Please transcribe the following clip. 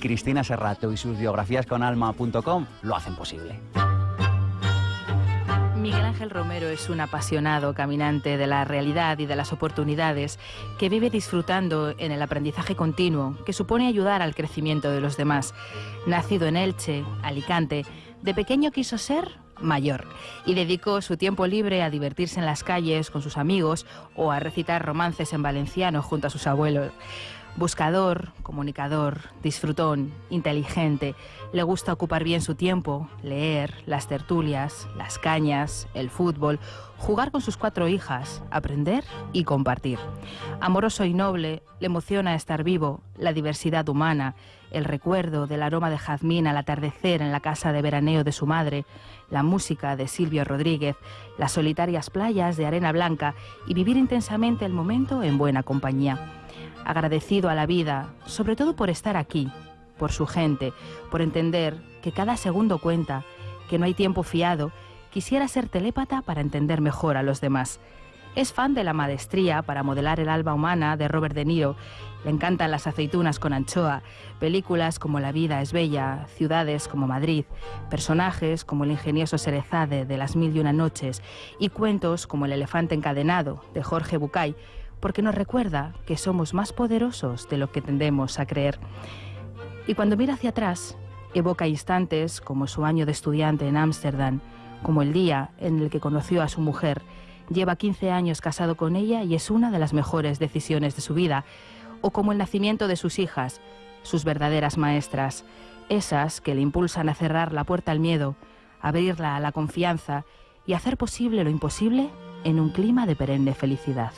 Cristina Serrato y sus biografías con lo hacen posible. Miguel Ángel Romero es un apasionado caminante de la realidad y de las oportunidades que vive disfrutando en el aprendizaje continuo que supone ayudar al crecimiento de los demás. Nacido en Elche, Alicante, de pequeño quiso ser mayor y dedicó su tiempo libre a divertirse en las calles con sus amigos o a recitar romances en valenciano junto a sus abuelos. Buscador, comunicador, disfrutón, inteligente, le gusta ocupar bien su tiempo, leer, las tertulias, las cañas, el fútbol, jugar con sus cuatro hijas, aprender y compartir. Amoroso y noble, le emociona estar vivo, la diversidad humana, el recuerdo del aroma de jazmín al atardecer en la casa de veraneo de su madre, la música de Silvio Rodríguez, las solitarias playas de arena blanca y vivir intensamente el momento en buena compañía agradecido a la vida, sobre todo por estar aquí, por su gente, por entender que cada segundo cuenta, que no hay tiempo fiado, quisiera ser telépata para entender mejor a los demás. Es fan de la maestría para modelar el alba humana de Robert De Niro. Le encantan las aceitunas con anchoa, películas como La vida es bella, ciudades como Madrid, personajes como el ingenioso Serezade de Las mil y una noches y cuentos como El elefante encadenado de Jorge Bucay, porque nos recuerda que somos más poderosos de lo que tendemos a creer. Y cuando mira hacia atrás, evoca instantes como su año de estudiante en Ámsterdam, como el día en el que conoció a su mujer, lleva 15 años casado con ella y es una de las mejores decisiones de su vida, o como el nacimiento de sus hijas, sus verdaderas maestras, esas que le impulsan a cerrar la puerta al miedo, abrirla a la confianza y hacer posible lo imposible en un clima de perenne felicidad.